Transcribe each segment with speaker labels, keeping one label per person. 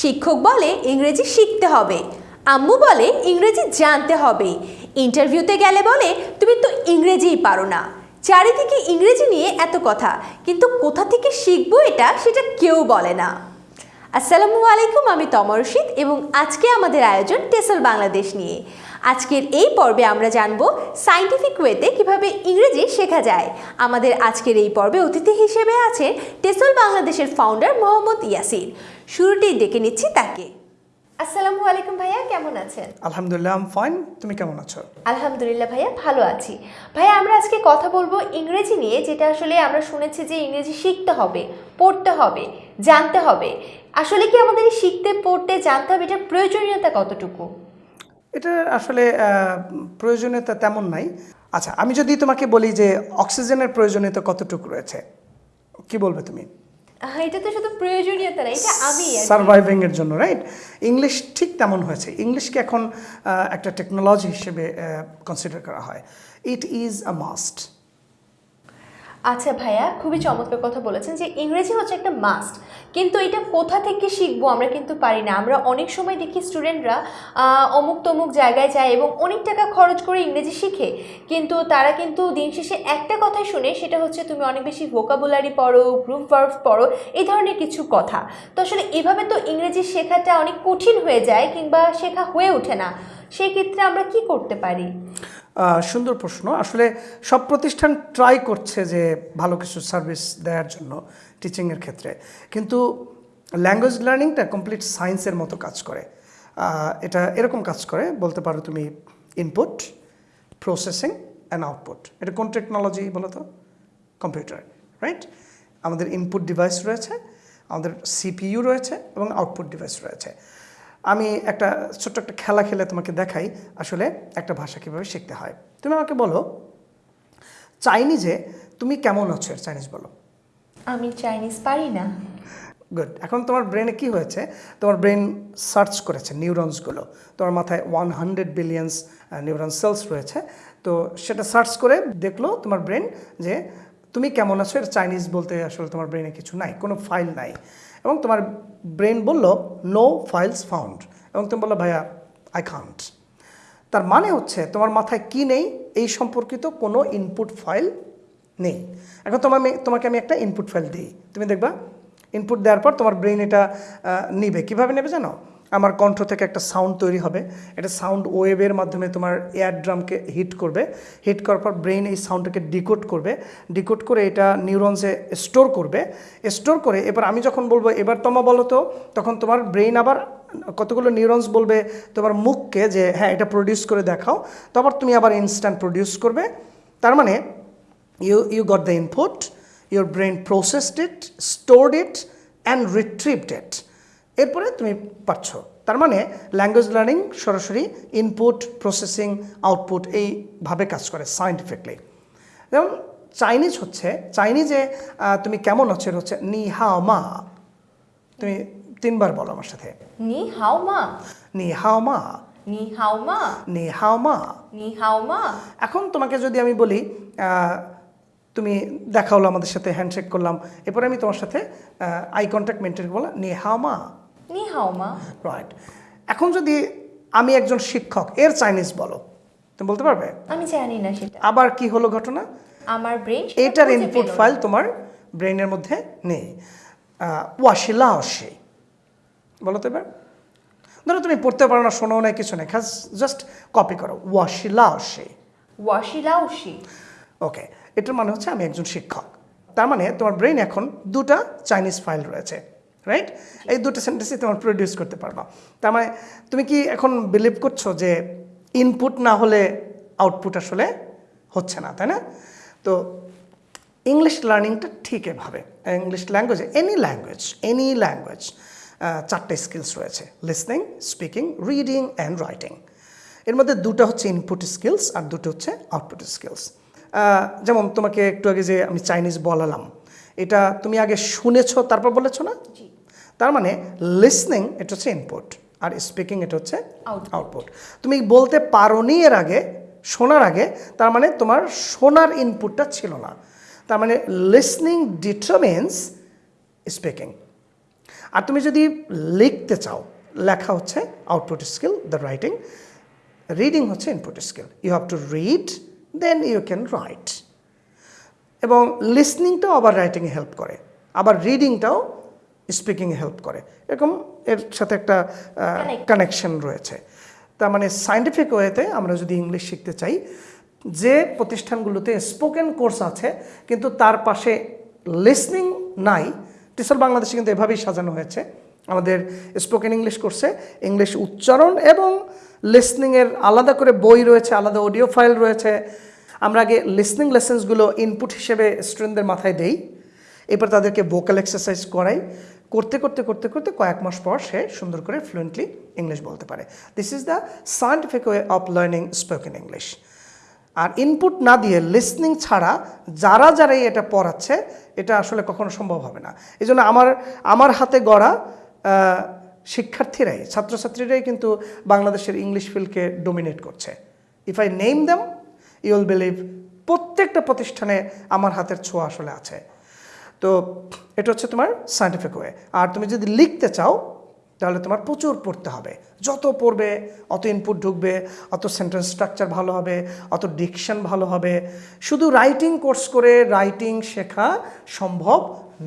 Speaker 1: শিক্ষক বলে ইংরেজি শিখতে হবে। আম্মু বলে ইংরেজি জানতে হবে। ইন্টারভিউতে গেলে বলে, তুমি তো ইংরেজিই পারো না। চারিদিকে ইংরেজি নিয়ে এত কথা, কিন্তু কোথা থেকে শিখব এটা সেটা কেউ বলে না। আসসালামু আলাইকুম, আমি তমর রশিদ এবং আজকে আমাদের আয়োজন টেসল বাংলাদেশ নিয়ে। আজকের এই পর্বে আমরা জানব সাইন্টিফিক ওয়েতে কীভাবে ইংরেজি শেখা যায়। আমাদের আজকের এই পর্বে অতিথি হিসেবে আছেন টেসল বাংলাদেশের ফাউন্ডার মোহাম্মদ ইয়াসির। শুরুতেই ডেকে নিচ্ছি তাকে। আসসালামু আলাইকুম ভাইয়া কেমন আছেন?
Speaker 2: আলহামদুলিল্লাহ আম ফাইন তুমি কেমন আছো?
Speaker 1: আলহামদুলিল্লাহ ভাইয়া ভালো আছি। ভাইয়া আমরা আজকে কথা বলব ইংরেজি নিয়ে যেটা আসলে আমরা শুনেছি যে ইংরেজি শিখতে হবে পড়তে হবে জানতে হবে। আসলে কি আমাদের শিখতে পড়তে জানতে হবে এটার প্রয়োজনীয়তা কতটুকু?
Speaker 2: এটা আসলে প্রয়োজনীয়তা তেমন নাই। আচ্ছা আমি যদি তোমাকে বলি যে অক্সিজেনের প্রয়োজনীয়তা কতটুকু রয়েছে কি বলবে তুমি?
Speaker 1: এটা তো শুধু প্রয়োজনীয়তা না এটা আমি
Speaker 2: সার্ভাইভিং এর জন্য রাইট ইংলিশ ঠিক তেমন হয়েছে। ইংলিশকে এখন একটা টেকনোলজি হিসেবে কনসিডার করা হয়। ইট ইজ আ মাস্ট
Speaker 1: আচ্ছা ভাইয়া, খুবই চমৎকার কথা বলেছেন যে ইংরেজি হচ্ছে একটা মাস্ট কিন্তু এটা কোথা থেকে শিখব আমরা কিন্তু পারি না। আমরা অনেক সময় দেখি স্টুডেন্টরা অমুক তমুক জায়গায় যায় এবং অনেক টাকা খরচ করে ইংরেজি শিখে, কিন্তু তারা কিন্তু দিন শেষে একটা কথাই শুনে, সেটা হচ্ছে তুমি অনেক বেশি ভোকাবুলারি পড়ো গ্রুপ ভার্ভ পড়ো, এই ধরনের কিছু কথা। তো আসলে এভাবে তো ইংরেজি শেখাটা অনেক কঠিন হয়ে যায় কিংবা শেখা হয়ে ওঠে না। সেই ক্ষেত্রে আমরা কি করতে পারি?
Speaker 2: সুন্দর প্রশ্ন। আসলে সব প্রতিষ্ঠান ট্রাই করছে যে ভালো কিছু সার্ভিস দেওয়ার জন্য টিচিংয়ের ক্ষেত্রে। কিন্তু ল্যাঙ্গুয়েজ লার্নিংটা কমপ্লিট সায়েন্সের মতো কাজ করে। এটা এরকম কাজ করে, বলতে পারো তুমি ইনপুট প্রসেসিং অ্যান্ড আউটপুট এটা কোন টেকনোলজি বলো তো? কম্পিউটার রাইট আমাদের ইনপুট ডিভাইস রয়েছে, আমাদের সিপিইউ রয়েছে এবং আউটপুট ডিভাইস রয়েছে। আমি একটা ছোট্ট একটা খেলা খেলে তোমাকে দেখাই আসলে একটা ভাষা কীভাবে শিখতে হয়। তুমি আমাকে বলো চাইনিজে তুমি কেমন আছো? এর চাইনিজ বলো।
Speaker 1: আমি চাইনিজ পারি না।
Speaker 2: গুড এখন তোমার ব্রেনে কি হয়েছে? তোমার ব্রেন সার্চ করেছে নিউরনসগুলো তোমার মাথায় one hundred billions neuron cells রয়েছে। তো সেটা সার্চ করে দেখল তোমার ব্রেন যে তুমি কেমন আছো? এর চাইনিজ বলতে আসলে তোমার ব্রেনে কিছু নাই কোনো ফাইল নাই। এবং তোমার ব্রেন বলল নো ফাইলস ফাউন্ড এবং তুমি বলল, ভাইয়া আই খান্ট তার মানে হচ্ছে, তোমার মাথায় কি নেই? এই সম্পর্কিত কোনো ইনপুট ফাইল নেই। এখন তোমার তোমাকে আমি একটা ইনপুট ফাইল দিই। তুমি দেখবা ইনপুট দেওয়ার পর তোমার ব্রেন এটা নিবে। কীভাবে নেবে জানো? আমার কণ্ঠ থেকে একটা সাউন্ড তৈরি হবে। এটা সাউন্ড ওয়েভের মাধ্যমে তোমার এয়ার ড্রামকে হিট করবে। হিট করার পর ব্রেন এই সাউন্ডটাকে ডিকোড করবে। ডিকোড করে এটা নিউরনসে স্টোর করবে। স্টোর করে, এবার আমি যখন বলব, এবার তোমা বলো তো, তখন তোমার ব্রেন আবার কতগুলো নিউরনস বলবে তোমার মুখকে যে হ্যাঁ এটা প্রডিউস করে দেখাও। তারপর তুমি আবার ইনস্ট্যান্ট প্রডিউস করবে। তার মানে you you got the input your brain processed it stored it and retrieved it এরপরে তুমি পারছ। তার মানে ল্যাঙ্গুয়েজ লার্নিং সরাসরি ইনপুট প্রসেসিং আউটপুট এইভাবে কাজ করে সায়েন্টিফিকলি যেমন চাইনিজ হচ্ছে চাইনিজে তুমি কেমন আছো? হচ্ছে নি হাও মা তুমি তিনবার বলো আমার সাথে।
Speaker 1: নি হাও মা
Speaker 2: নি হাও মা
Speaker 1: নি হাও মা
Speaker 2: নি হাও মা
Speaker 1: নি হাও মা
Speaker 2: এখন তোমাকে যদি আমি বলি তুমি দেখা হলো আমাদের সাথে হ্যান্ডশেক করলাম। এরপরে আমি তোমার সাথে আই কন্ট্যাক্ট মেনটেন করলাম নি হাও মা
Speaker 1: নি মা।
Speaker 2: রাইট এখন যদি আমি একজন শিক্ষক এর চাইনিজ বলো তুমি বলতে পারবে?
Speaker 1: আমি জানি না সেটা।
Speaker 2: আবার কি হলো ঘটনা?
Speaker 1: আমার ব্রেন
Speaker 2: এটার ইনপুট ফাইল তোমার ব্রেনের মধ্যে নেই। ওয়াশিলা অসে বলো তো এবার। ধরো তুমি পড়তে পারো না শোনো না কিছু নেই খাস জাস্ট কপি করো। ওয়াশিলা অসে
Speaker 1: ওয়াশিলাউশি
Speaker 2: ওকে এটার মানে হচ্ছে আমি একজন শিক্ষক। তার মানে তোমার ব্রেন এখন দুটা চাইনিজ ফাইল রয়েছে। রাইট এই দুটো সেন্টেন্সই তোমার প্রডিউস করতে পারবা। তার মানে তুমি কি এখন বিলিভ করছ যে ইনপুট না হলে আউটপুট আসলে হচ্ছে না, তাই না? তো ইংলিশ লার্নিংটা ঠিক এভাবে। ইংলিশ ল্যাঙ্গুয়েজে এনি ল্যাঙ্গুয়েজ এনি ল্যাঙ্গুয়েজ চারটে স্কিলস রয়েছে। Listening speaking reading and writing এর মধ্যে দুটো হচ্ছে ইনপুট স্কিলস আর দুটো হচ্ছে আউটপুট স্কিলস যেমন তোমাকে একটু আগে যে আমি চাইনিজ বলালাম, এটা তুমি আগে শুনেছো, তারপর বলেছ না? তার মানে লিসনিং এটা হচ্ছে ইনপুট আর স্পিকিং এটা হচ্ছে আউটপুট তুমি বলতে পারো নি এর আগে শোনার আগে তার মানে তোমার শোনার ইনপুটটা ছিল না। তার মানে লিসনিং ডিটারমিনস স্পিকিং আর তুমি যদি লিখতে চাও লেখা হচ্ছে output skill the writing reading হচ্ছে input skill you have to read then you can write এবং লিসনিংটাও আবার রাইটিংয়ে হেল্প করে আবার রিডিংটাও স্পিকিংয়ে হেল্প করে। এরকম এর সাথে একটা. কানেকশন রয়েছে। তার মানে সায়েন্টিফিক ওয়েতে আমরা যদি ইংলিশ শিখতে চাই যে প্রতিষ্ঠানগুলোতে স্পোকেন কোর্স আছে কিন্তু তার পাশে লিসনিং নাই টিচার বাংলাদেশে কিন্তু এভাবেই সাজানো হয়েছে। আমাদের স্পোকেন ইংলিশ কোর্সে ইংলিশ উচ্চারণ এবং লিসনিংয়ের আলাদা করে বই রয়েছে আলাদা অডিও ফাইল রয়েছে। আমরা আগে লিসনিং লেসেন্সগুলো ইনপুট হিসেবে স্টুডেন্টদের মাথায় দেই। এরপর তাদেরকে ভোকাল এক্সারসাইজ করাই। করতে করতে করতে করতে কয়েক মাস পর সে সুন্দর করে ফ্লুয়েন্টলি ইংলিশ বলতে পারে। This is the scientific way of learning spoken English R input না দিয়ে লিসনিং ছাড়া যারা যারাই এটা পড়াচ্ছে, এটা আসলে কখনো সম্ভব হবে না। এই আমার আমার হাতে গড়া শিক্ষার্থীরাই, ছাত্রছাত্রীরাই কিন্তু বাংলাদেশের ইংলিশ ফিল্ডকে ডোমিনেট করছে। If I name them you'll believe প্রত্যেকটা প্রতিষ্ঠানে আমার হাতের ছোঁয়া আসলে আছে। তো এটা হচ্ছে তোমার সায়েন্টিফিক ওয়ে আর তুমি যদি লিখতে চাও, তাহলে তোমার প্রচুর পড়তে হবে। যত পড়বে, অত ইনপুট ঢুকবে, অত সেন্টেন্স স্ট্রাকচার ভালো হবে, অত ডিকশন ভালো হবে। শুধু রাইটিং কোর্স করে রাইটিং শেখা সম্ভব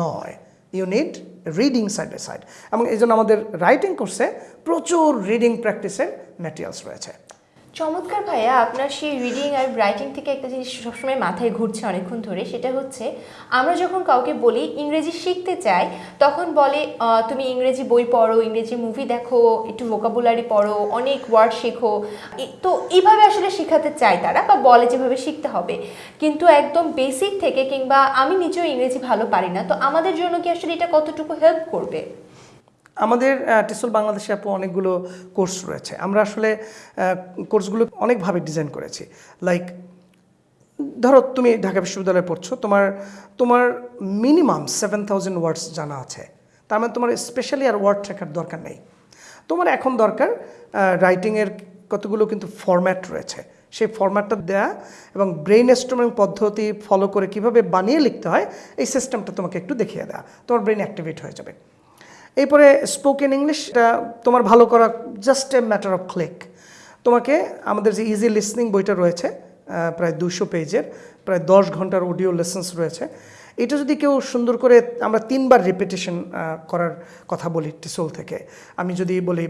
Speaker 2: নয়। You need reading side by side এবং এই জন্য আমাদের রাইটিং কোর্সে প্রচুর রিডিং প্র্যাকটিসের ম্যাটেরিয়ালস রয়েছে।
Speaker 1: চমৎকার ভাইয়া, আপনার সেই রিডিং আর রাইটিং থেকে একটা জিনিস সবসময় মাথায় ঘুরছে অনেকক্ষণ ধরে, সেটা হচ্ছে আমরা যখন কাউকে বলি ইংরেজি শিখতে চাই, তখন বলে তুমি ইংরেজি বই পড়ো, ইংরেজি মুভি দেখো, একটু ভোকাবুলারি পড়ো, অনেক ওয়ার্ড শেখো। তো এইভাবে আসলে শেখাতে চায় তারা বা বলে যেভাবে শিখতে হবে। কিন্তু একদম বেসিক থেকে কিংবা আমি নিজেও ইংরেজি ভালো পারি না, তো আমাদের জন্য কি আসলে এটা কতটুকু হেল্প করবে?
Speaker 2: আমাদের টিসল বাংলাদেশে আপু অনেকগুলো কোর্স রয়েছে। আমরা আসলে কোর্সগুলো অনেকভাবে ডিজাইন করেছি। লাইক ধরো তুমি ঢাকা বিশ্ববিদ্যালয়ে পড়ছো, তোমার তোমার মিনিমাম সেভেন থাউজেন্ড ওয়ার্ডস জানা আছে। তার মানে তোমার স্পেশালি আর ওয়ার্ড শেখার দরকার নেই। তোমার এখন দরকার রাইটিংয়ের কতগুলো কিন্তু ফরম্যাট রয়েছে। সেই ফরম্যাটটা দেয়া এবং ব্রেইন স্ট্রমিং পদ্ধতি ফলো করে কীভাবে বানিয়ে লিখতে হয়, এই সিস্টেমটা তোমাকে একটু দেখিয়ে দেওয়া তোমার ব্রেইন অ্যাক্টিভেট হয়ে যাবে। এরপরে স্পোকেন ইংলিশটা তোমার ভালো করা just a matter of click তোমাকে আমাদের যে ইজি লিসনিং বইটা রয়েছে প্রায় দুশো পেজের, প্রায় দশ ঘণ্টার অডিও লেসেন্স রয়েছে। এটা যদি কেউ সুন্দর করে আমরা তিনবার রিপিটেশন করার কথা বলি টিসোল থেকে। আমি যদি বলি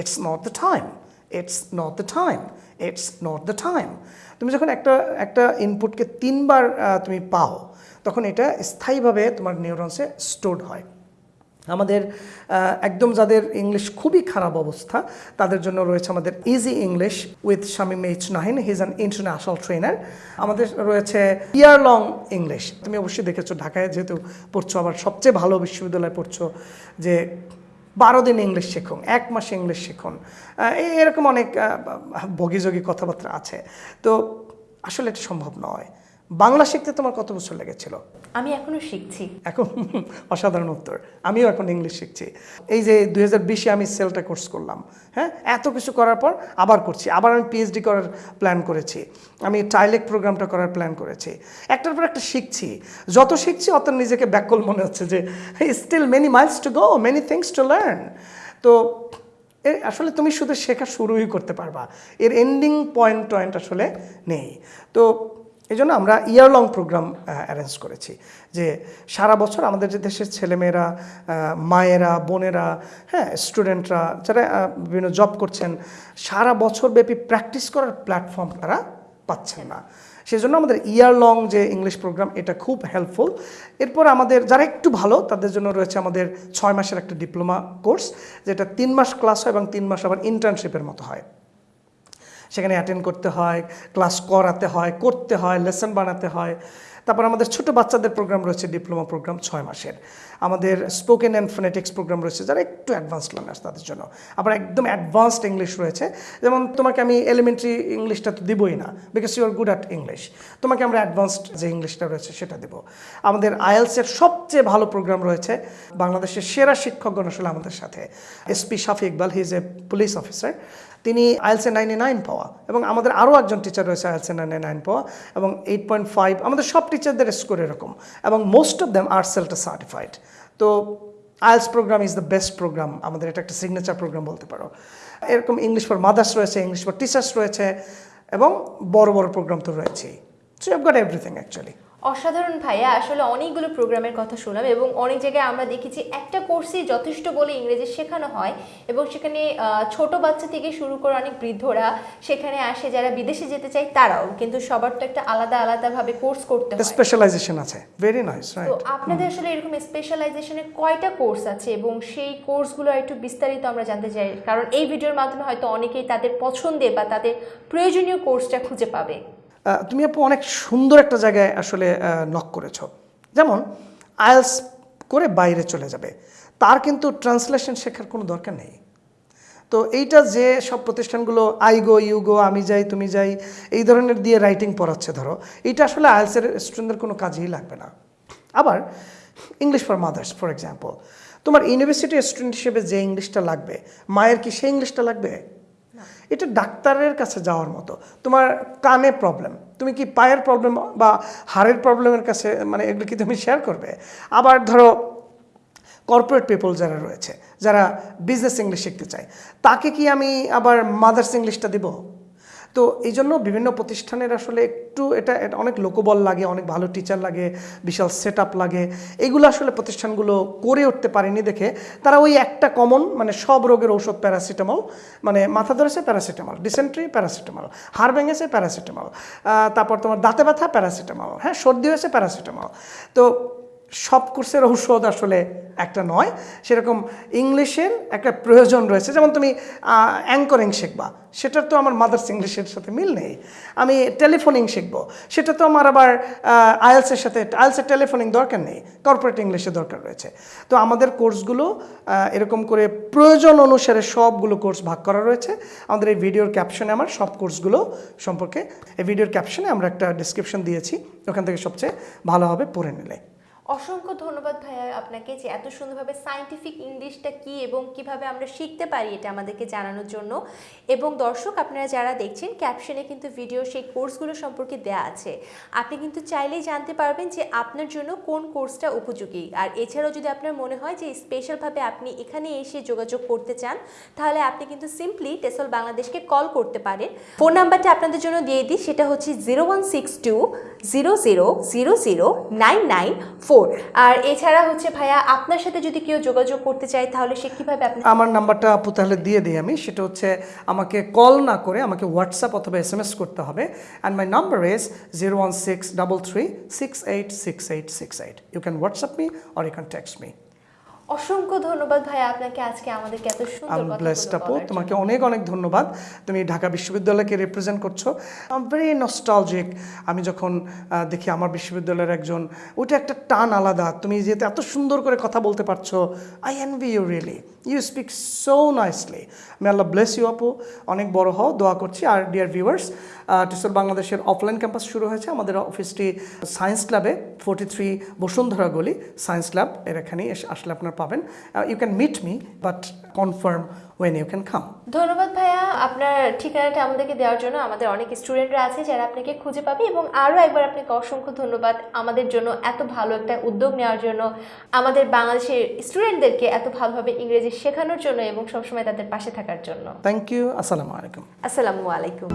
Speaker 2: it's not the time it's not the time it's not the time তুমি যখন একটা একটা ইনপুটকে তিনবার তুমি পাও, তখন এটা স্থায়ীভাবে তোমার নিউরন্সে স্টোর হয়। আমাদের একদম যাদের ইংলিশ খুবই খারাপ অবস্থা, তাদের জন্য রয়েছে আমাদের easy English with Shamim H Nahin he's an international trainer আমাদের রয়েছে ইয়ার লং ইংলিশ তুমি অবশ্যই দেখেছ ঢাকায় যেহেতু পড়ছো, আবার সবচেয়ে ভালো বিশ্ববিদ্যালয়ে পড়ছো যে বারো দিন ইংলিশ শিখুন, এক মাস ইংলিশ শিখুন। এরকম অনেক বগিযোগী কথাবার্তা আছে। তো আসলে এটা সম্ভব নয়। বাংলা শিখতে তোমার কত বছর লেগেছিল?
Speaker 1: আমি এখনও শিখছি।
Speaker 2: এখন অসাধারণ উত্তর। আমিও এখন ইংলিশ শিখছি। এই যে দুই হাজার বিশে আমি সেলটা কোর্স করলাম হ্যাঁ? এত কিছু করার পর আবার করছি। আবার আমি পিএইচডি করার প্ল্যান করেছি। আমি টাইলেক প্রোগ্রামটা করার প্ল্যান করেছি। একটার পর একটা শিখছি। যত শিখছি অত নিজেকে ব্যাকল মনে হচ্ছে যে still many miles to go many things to learn তো আসলে তুমি শুধু শেখা শুরুই করতে পারবা। এর এন্ডিং পয়েন্ট টয়েন্ট আসলে নেই। তো এই জন্য আমরা ইয়ার লং প্রোগ্রাম অ্যারেঞ্জ করেছি যে সারা বছর আমাদের যে দেশের ছেলেমেয়েরা মায়েরা, বোনেরা হ্যাঁ স্টুডেন্টরা যারা বিভিন্ন জব করছেন, সারা বছর ব্যাপী প্র্যাকটিস করার প্ল্যাটফর্ম তারা পাচ্ছেন না। সেই জন্য আমাদের ইয়ার লং যে ইংলিশ প্রোগ্রাম এটা খুব হেল্পফুল এরপর আমাদের যারা একটু ভালো, তাদের জন্য রয়েছে আমাদের ছয় মাসের একটা ডিপ্লোমা কোর্স যেটা তিন মাস ক্লাস হয় এবং তিন মাস আবার ইন্টার্নশিপের মতো হয়। সেখানে অ্যাটেন্ড করতে হয় ক্লাস করাতে হয়, করতে হয় লেসন বানাতে হয়। তারপর আমাদের ছোট বাচ্চাদের প্রোগ্রাম রয়েছে ডিপ্লোমা প্রোগ্রাম ছয় মাসের। আমাদের স্পোকেন অ্যান্ড ফোনেটিক্স প্রোগ্রাম রয়েছে, যারা একটু অ্যাডভান্সড লার্নার্স তাদের জন্য। আবার একদম অ্যাডভান্সড ইংলিশ রয়েছে। যেমন তোমাকে আমি এলিমেন্টারি ইংলিশটা তো দিবই না because you are good at English তোমাকে আমরা অ্যাডভান্সড যে ইংলিশটা রয়েছে সেটা দেব। আমাদের আইএলসের সবচেয়ে ভালো প্রোগ্রাম রয়েছে, বাংলাদেশের সেরা শিক্ষকগণ আসলে আমাদের সাথে। SP Shafi Iqbal he is a police officer তিনি আইএলসে নাইনটি নাইন পাওয়া এবং আমাদের আরও একজন টিচার রয়েছে আইএলসে নাইনটি নাইন পাওয়া এবং এইট পয়েন্ট ফাইভ, আমাদের সব টিচারদের স্কোর এরকম এবং মোস্ট অফ দ্যাম আর সেলটা সার্টিফাইড তো IELTS programme is the best programme আমাদের এটা একটা সিগনেচার প্রোগ্রাম বলতে পারো। এরকম ইংলিশ ফর মাদার্স রয়েছে ইংলিশ ফর টিচার্স রয়েছে এবং বড় বড় প্রোগ্রাম তো রয়েছেই। So you got everything actually
Speaker 1: অসাধারণ ভাইয়া আসলে অনেকগুলো প্রোগ্রামের কথা শুনলাম এবং অনেক জায়গায় আমরা দেখেছি একটা কোর্সই যথেষ্ট বলে ইংরেজি শেখানো হয় এবং সেখানে ছোট বাচ্চা থেকে শুরু করে অনেক বৃদ্ধরা সেখানে আসে যারা বিদেশে যেতে চায় তারাও কিন্তু সবার তো একটা আলাদা আলাদাভাবে কোর্স করতে হয়।
Speaker 2: স্পেশালাইজেশন আছে। ভেরি নাইস
Speaker 1: তো আপনাদের আসলে এরকম স্পেশালাইজেশনের কয়টা কোর্স আছে এবং সেই কোর্সগুলো একটু বিস্তারিত আমরা জানতে চাই কারণ এই ভিডিওর মাধ্যমে হয়তো অনেকেই তাদের পছন্দের বা তাদের প্রয়োজনীয় কোর্সটা খুঁজে পাবে।
Speaker 2: তুমি আপু অনেক সুন্দর একটা জায়গায় আসলে নক করেছ। যেমন আইএলস করে বাইরে চলে যাবে। তার কিন্তু ট্রান্সলেশন শেখার কোনো দরকার নেই। তো এইটা যে সব প্রতিষ্ঠানগুলো আই গো ইউ গো আমি যাই, তুমি যাই, এই ধরনের দিয়ে রাইটিং পড়াচ্ছে, ধরো, এইটা আসলে আইএলসের স্টুডেন্টদের কোনো কাজেই লাগবে না। আবার English for mothers for example তোমার ইউনিভার্সিটি স্টুডেন্ট হিসেবে যে ইংলিশটা লাগবে, মায়ের কি সেই ইংলিশটা লাগবে? এটা ডাক্তারের কাছে যাওয়ার মতো। তোমার কানে প্রবলেম তুমি কি পায়ের প্রবলেম বা হাড়ের প্রবলেমের কাছে মানে এগুলো কি তুমি শেয়ার করবে? আবার ধরো কর্পোরেট পিপল যারা রয়েছে, যারা বিজনেস ইংলিশ শিখতে চায়, তাকে কি আমি আবার মাদার্স ইংলিশটা দেব? তো এই জন্য বিভিন্ন প্রতিষ্ঠানের আসলে একটু এটা অনেক লোকবল লাগে, অনেক ভালো টিচার লাগে, বিশাল সেট লাগে। এগুলো আসলে প্রতিষ্ঠানগুলো করে উঠতে পারেনি দেখে। তারা ওই একটা কমন মানে সব রোগের ঔষধ প্যারাসিটামল মানে মাথা ধরেছে প্যারাসিটামল ডিসেন্ট্রি প্যারাসিটামল হাড় ভেঙেছে প্যারাসিটামল তারপর তোমার দাঁতে ব্যথা প্যারাসিটামল হ্যাঁ সর্দি হয়েছে প্যারাসিটামল তো সব কোর্সের ঔষধ আসলে একটা নয়। সেরকম ইংলিশের একটা প্রয়োজন রয়েছে। যেমন তুমি অ্যাঙ্করিং শিখবা। সেটার তো আমার মাদার্স ইংলিশের সাথে মিল নেই। আমি টেলিফোনিং শিখব। সেটা তো আমার আবার আইএলসের সাথে আয়েলসের টেলিফোনিং দরকার নেই। কর্পোরেট ইংলিশে দরকার রয়েছে। তো আমাদের কোর্সগুলো এরকম করে প্রয়োজন অনুসারে সবগুলো কোর্স ভাগ করা রয়েছে। আমাদের এই ভিডিওর ক্যাপশনে আমার সব কোর্সগুলো সম্পর্কে, এই ভিডিওর ক্যাপশনে আমরা একটা ডিসক্রিপশন দিয়েছি। ওখান থেকে সবচেয়ে ভালোভাবে পড়ে নিলে।
Speaker 1: অসংখ্য ধন্যবাদ ভাইয়া আপনাকে যে এত সুন্দরভাবে সায়েন্টিফিক ইংলিশটা কি এবং কীভাবে আমরা শিখতে পারি এটা আমাদেরকে জানানোর জন্য। এবং দর্শক, আপনারা যারা দেখছেন ক্যাপশনে কিন্তু ভিডিও সেই কোর্সগুলো সম্পর্কে দেয়া আছে। আপনি কিন্তু চাইলেই জানতে পারবেন যে আপনার জন্য কোন কোর্সটা উপযোগী। আর এছাড়াও যদি আপনার মনে হয় যে স্পেশালভাবে আপনি এখানে এসে যোগাযোগ করতে চান, তাহলে আপনি কিন্তু সিম্পলি টেসল বাংলাদেশকে কল করতে পারেন। ফোন নাম্বারটা আপনাদের জন্য দিয়ে দিই, সেটা হচ্ছে zero one six two zero zero zero zero nine nine four আর এছাড়া হচ্ছে ভাইয়া, আপনার সাথে যদি কেউ যোগাযোগ করতে চায়, তাহলে সে কীভাবে আপনি
Speaker 2: আমার নাম্বারটা আপু তাহলে দিয়ে দিই আমি। সেটা হচ্ছে আমাকে কল না করে আমাকে হোয়াটসঅ্যাপ অথবা এস এম এস করতে হবে। And my number is zero one six double three six eight six eight six eight you can WhatsApp me or you can text me
Speaker 1: অসংখ্য ধন্যবাদ ভাইয়া আপনাকে আজকে আমাদেরকে এত সুন্দর
Speaker 2: আম ব্লেসড আপু তোমাকে অনেক অনেক ধন্যবাদ। তুমি ঢাকা বিশ্ববিদ্যালয়কে রিপ্রেজেন্ট করছ। আম ভেরি নস্টালজিক আমি যখন দেখি আমার বিশ্ববিদ্যালয়ের একজন ওইটা একটা টান আলাদা। তুমি যেহেতু এত সুন্দর করে কথা বলতে পারছ I envy you really you speak so nicely আমি আল্লাহ ব্লেস ইউ আপু অনেক বড় হও। দোয়া করছি। আর ডিয়ার ভিউয়ার্স টিসর বাংলাদেশের অফলাইন ক্যাম্পাস শুরু হয়েছে। আমাদের অফিসটি সায়েন্স ক্লাবে ফোর্টি থ্রি বসুন্ধরা গলি সায়েন্স ল্যাব এর এখানেই এসে আসলে আপনার পাবেন। You can meet me but confirm when you can come
Speaker 1: ধন্যবাদ ভাইয়া। আপনার ঠিকানাটা আমাদেরকে দেওয়ার জন্য। আমাদের অনেক স্টুডেন্টরা আছে যারা আপনাকে খুঁজে পাবে এবং আরও একবার আপনাকে অসংখ্য ধন্যবাদ আমাদের জন্য এত ভালো একটা উদ্যোগ নেওয়ার জন্য আমাদের বাংলাদেশের স্টুডেন্টদেরকে এত ভালোভাবে ইংরেজি শেখানোর জন্য এবং সবসময় তাদের পাশে থাকার জন্য।
Speaker 2: থ্যাংক ইউ আসসালামু আলাইকুম
Speaker 1: আসসালামু আলাইকুম।